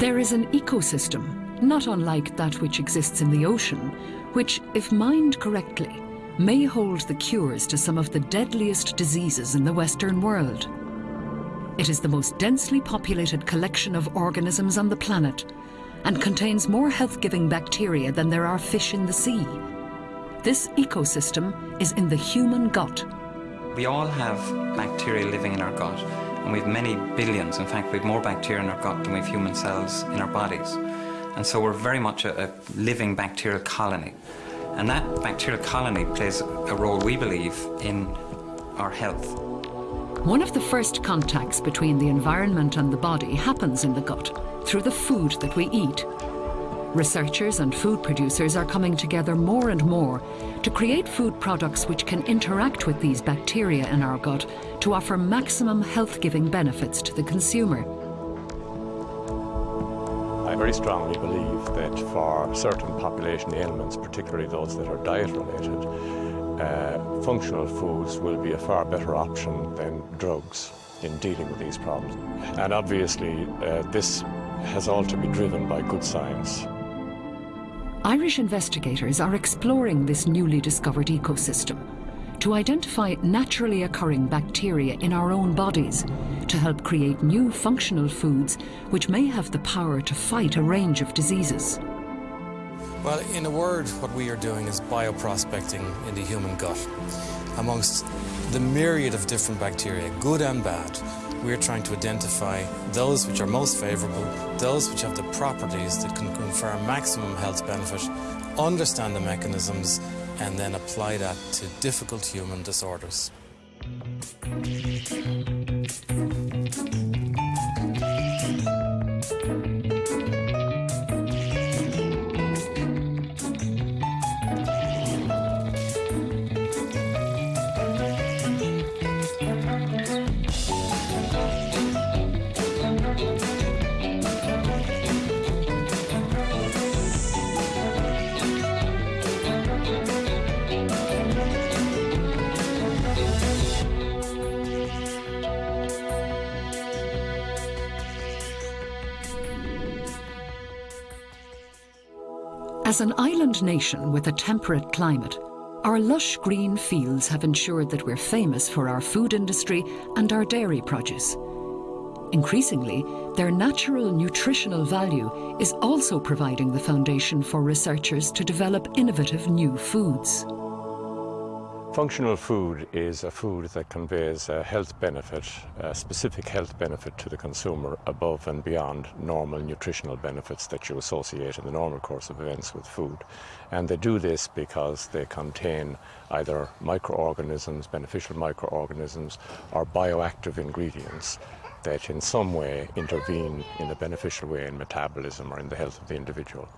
There is an ecosystem, not unlike that which exists in the ocean, which, if mined correctly, may hold the cures to some of the deadliest diseases in the Western world. It is the most densely populated collection of organisms on the planet and contains more health-giving bacteria than there are fish in the sea. This ecosystem is in the human gut. We all have bacteria living in our gut, and we have many billions. In fact, we have more bacteria in our gut than we have human cells in our bodies. And so we're very much a, a living bacterial colony. And that bacterial colony plays a role, we believe, in our health. One of the first contacts between the environment and the body happens in the gut, through the food that we eat. Researchers and food producers are coming together more and more to create food products which can interact with these bacteria in our gut to offer maximum health-giving benefits to the consumer. I very strongly believe that for certain population ailments, particularly those that are diet-related, uh, functional foods will be a far better option than drugs in dealing with these problems. And obviously, uh, this has all to be driven by good science. Irish investigators are exploring this newly discovered ecosystem to identify naturally occurring bacteria in our own bodies to help create new functional foods which may have the power to fight a range of diseases. Well, in a word, what we are doing is bioprospecting in the human gut. Amongst the myriad of different bacteria, good and bad, we're trying to identify those which are most favourable, those which have the properties that can confer maximum health benefit, understand the mechanisms, and then apply that to difficult human disorders. As an island nation with a temperate climate, our lush green fields have ensured that we're famous for our food industry and our dairy produce. Increasingly, their natural nutritional value is also providing the foundation for researchers to develop innovative new foods. Functional food is a food that conveys a health benefit, a specific health benefit to the consumer above and beyond normal nutritional benefits that you associate in the normal course of events with food. And they do this because they contain either microorganisms, beneficial microorganisms, or bioactive ingredients that in some way intervene in a beneficial way in metabolism or in the health of the individual.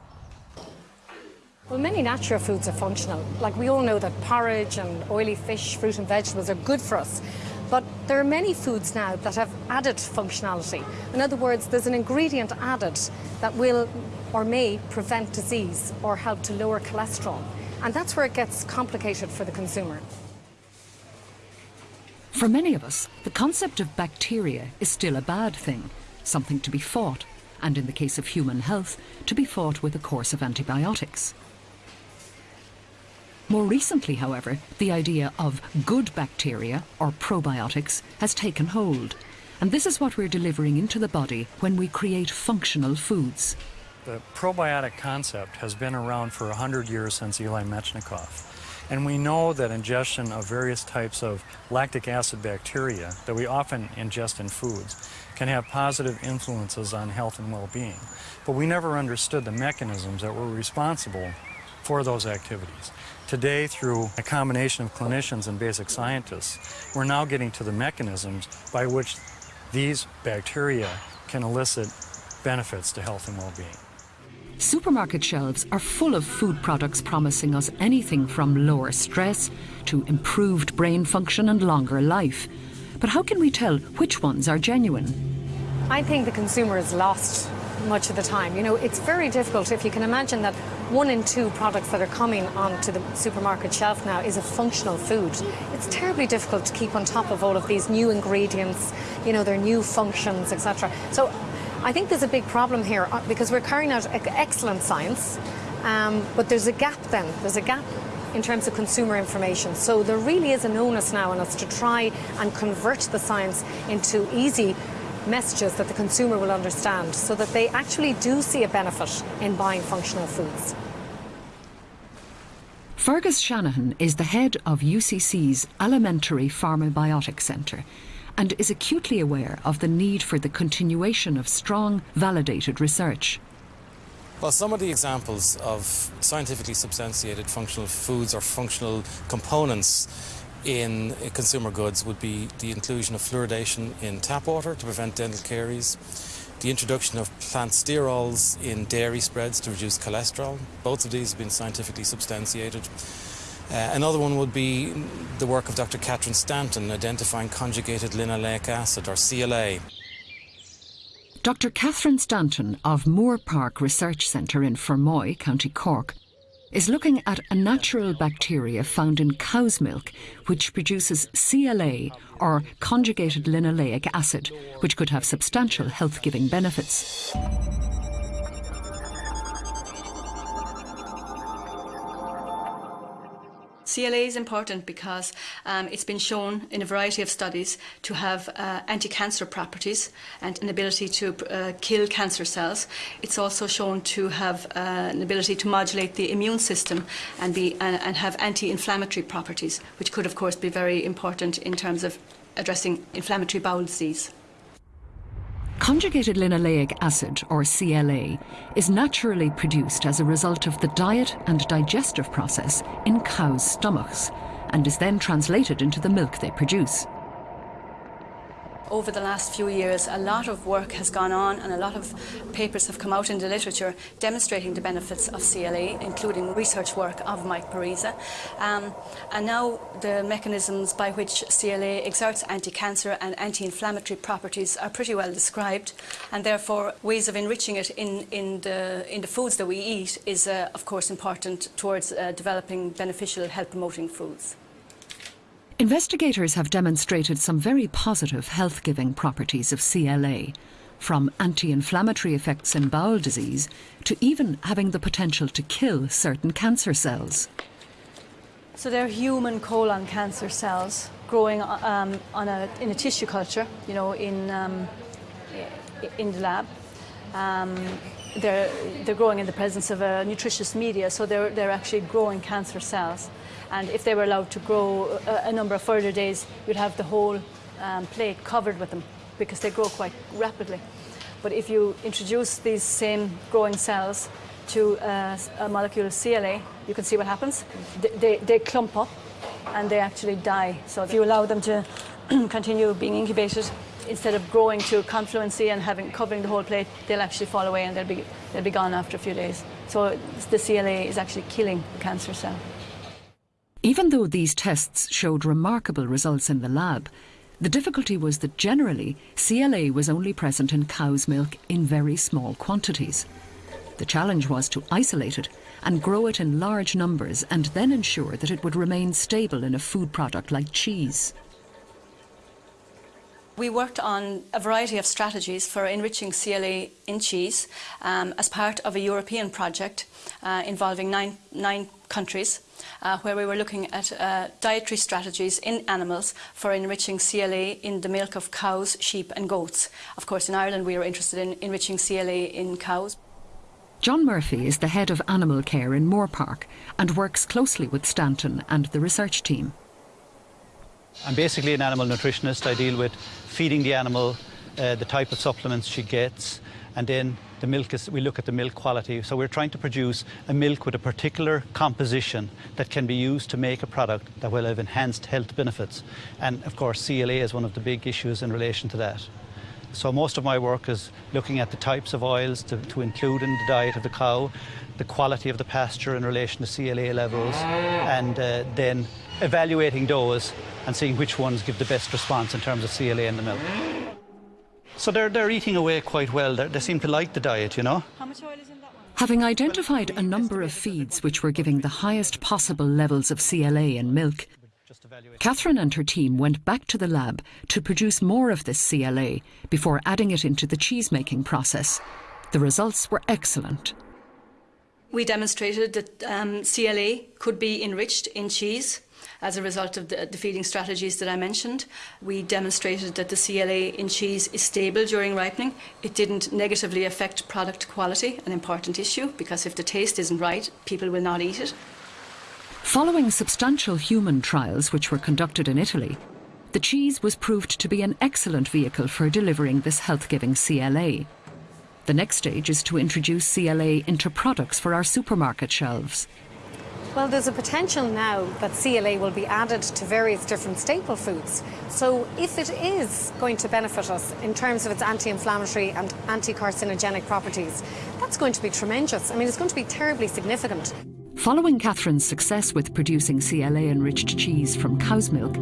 Well, many natural foods are functional. Like we all know that porridge and oily fish, fruit and vegetables are good for us. But there are many foods now that have added functionality. In other words, there's an ingredient added that will or may prevent disease or help to lower cholesterol. And that's where it gets complicated for the consumer. For many of us, the concept of bacteria is still a bad thing, something to be fought, and in the case of human health, to be fought with a course of antibiotics. More recently, however, the idea of good bacteria, or probiotics, has taken hold. And this is what we're delivering into the body when we create functional foods. The probiotic concept has been around for 100 years since Eli Metchnikoff. And we know that ingestion of various types of lactic acid bacteria that we often ingest in foods can have positive influences on health and well-being. But we never understood the mechanisms that were responsible for those activities. Today, through a combination of clinicians and basic scientists, we're now getting to the mechanisms by which these bacteria can elicit benefits to health and well-being. Supermarket shelves are full of food products promising us anything from lower stress to improved brain function and longer life. But how can we tell which ones are genuine? I think the consumer is lost much of the time. You know, it's very difficult if you can imagine that one in two products that are coming onto the supermarket shelf now is a functional food. It's terribly difficult to keep on top of all of these new ingredients, you know, their new functions, etc. So I think there's a big problem here uh, because we're carrying out excellent science, um, but there's a gap then. There's a gap in terms of consumer information. So there really is an onus now on us to try and convert the science into easy messages that the consumer will understand so that they actually do see a benefit in buying functional foods. Fergus Shanahan is the head of UCC's Alimentary Pharmabiotics Centre and is acutely aware of the need for the continuation of strong, validated research. Well, some of the examples of scientifically substantiated functional foods or functional components in consumer goods would be the inclusion of fluoridation in tap water to prevent dental caries, the introduction of plant sterols in dairy spreads to reduce cholesterol. Both of these have been scientifically substantiated. Uh, another one would be the work of Dr. Catherine Stanton identifying conjugated linoleic acid, or CLA. Dr. Catherine Stanton of Moorepark Research Centre in Fermoy, County Cork, is looking at a natural bacteria found in cow's milk which produces CLA or conjugated linoleic acid, which could have substantial health giving benefits. CLA is important because um, it's been shown in a variety of studies to have uh, anti-cancer properties and an ability to uh, kill cancer cells. It's also shown to have uh, an ability to modulate the immune system and, be, uh, and have anti-inflammatory properties, which could of course be very important in terms of addressing inflammatory bowel disease. Conjugated linoleic acid, or CLA, is naturally produced as a result of the diet and digestive process in cows' stomachs and is then translated into the milk they produce over the last few years, a lot of work has gone on and a lot of papers have come out in the literature demonstrating the benefits of CLA, including research work of Mike Pariza. Um, and now the mechanisms by which CLA exerts anti-cancer and anti-inflammatory properties are pretty well described and therefore ways of enriching it in, in, the, in the foods that we eat is uh, of course important towards uh, developing beneficial health promoting foods. Investigators have demonstrated some very positive health giving properties of CLA, from anti inflammatory effects in bowel disease to even having the potential to kill certain cancer cells. So they're human colon cancer cells growing um, on a, in a tissue culture, you know, in, um, in the lab. Um, they're, they're growing in the presence of a nutritious media, so they're, they're actually growing cancer cells. And if they were allowed to grow a, a number of further days, you'd have the whole um, plate covered with them because they grow quite rapidly. But if you introduce these same growing cells to a molecule of CLA, you can see what happens. They, they, they clump up and they actually die. So if you allow them to continue being incubated, instead of growing to confluency and having covering the whole plate, they'll actually fall away and they'll be, they'll be gone after a few days. So the CLA is actually killing the cancer cell. Even though these tests showed remarkable results in the lab, the difficulty was that generally CLA was only present in cow's milk in very small quantities. The challenge was to isolate it and grow it in large numbers and then ensure that it would remain stable in a food product like cheese. We worked on a variety of strategies for enriching CLA in cheese um, as part of a European project uh, involving nine, nine countries uh, where we were looking at uh, dietary strategies in animals for enriching CLA in the milk of cows, sheep and goats. Of course, in Ireland we were interested in enriching CLA in cows. John Murphy is the head of animal care in Moorepark and works closely with Stanton and the research team. I'm basically an animal nutritionist. I deal with feeding the animal, uh, the type of supplements she gets, and then the milk is, we look at the milk quality. So we're trying to produce a milk with a particular composition that can be used to make a product that will have enhanced health benefits. And of course, CLA is one of the big issues in relation to that. So most of my work is looking at the types of oils to, to include in the diet of the cow, the quality of the pasture in relation to CLA levels, and uh, then evaluating those and seeing which ones give the best response in terms of CLA in the milk. So they're, they're eating away quite well. They're, they seem to like the diet, you know. How much oil is in that one? Having identified a number of feeds which were giving the highest possible levels of CLA in milk. Catherine and her team went back to the lab to produce more of this CLA before adding it into the cheese making process. The results were excellent. We demonstrated that um, CLA could be enriched in cheese as a result of the, uh, the, feeding strategies that I mentioned. We demonstrated that the CLA in cheese is stable during ripening. It didn't negatively affect product quality, an important issue, because if the taste isn't right, people will not eat it. Following substantial human trials which were conducted in Italy, the cheese was proved to be an excellent vehicle for delivering this health-giving CLA. The next stage is to introduce CLA into products for our supermarket shelves. Well, there's a potential now that CLA will be added to various different staple foods. So if it is going to benefit us in terms of its anti-inflammatory and anti-carcinogenic properties, that's going to be tremendous. I mean, it's going to be terribly significant. Following Catherine's success with producing CLA-enriched cheese from cow's milk,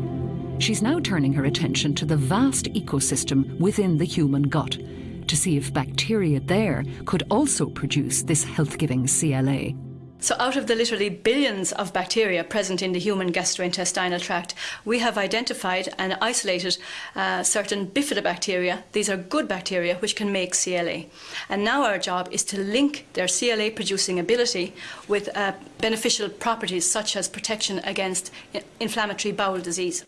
she's now turning her attention to the vast ecosystem within the human gut to see if bacteria there could also produce this health-giving CLA. So, out of the literally billions of bacteria present in the human gastrointestinal tract, we have identified and isolated uh, certain bifidobacteria. These are good bacteria which can make CLA. And now our job is to link their CLA producing ability with uh, beneficial properties such as protection against inflammatory bowel disease.